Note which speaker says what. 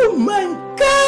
Speaker 1: Oh my God!